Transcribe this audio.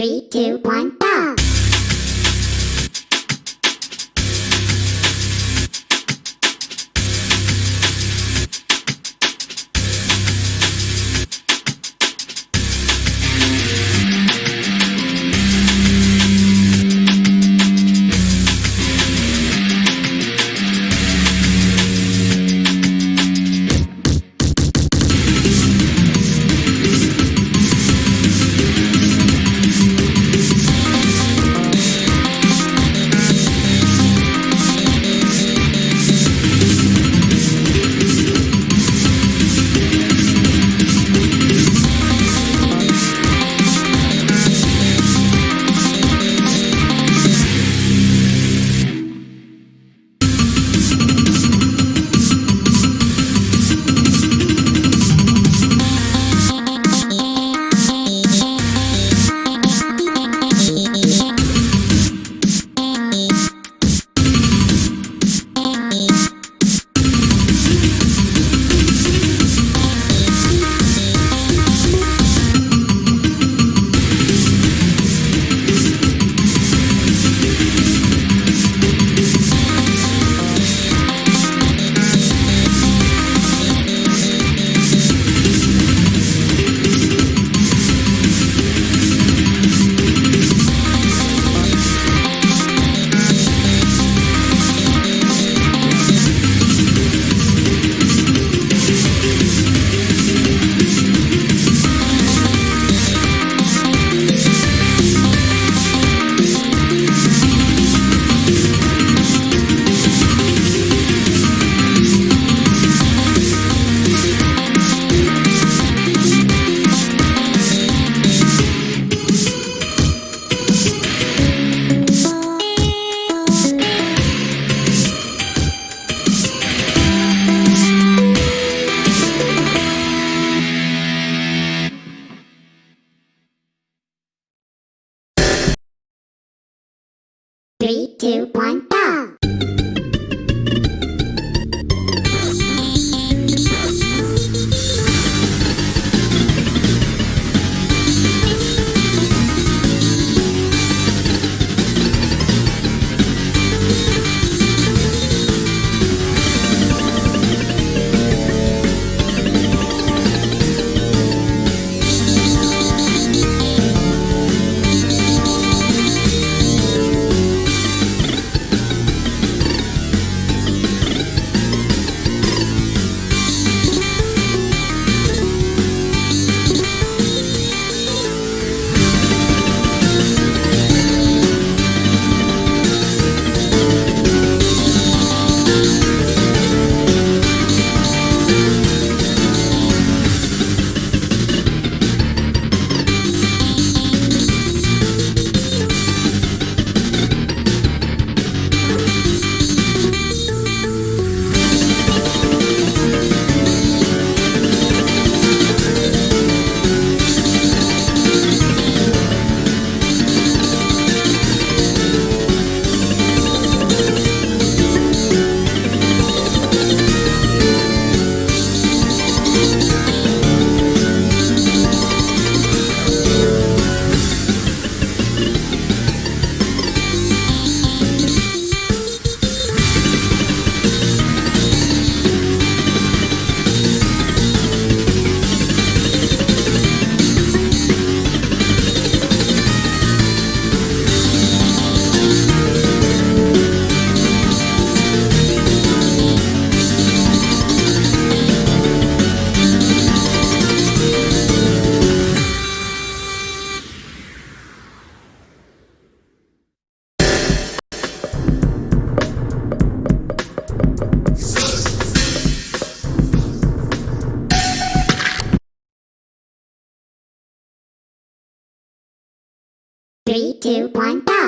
Three, two, one, Three, two, one, Three, two, one, go!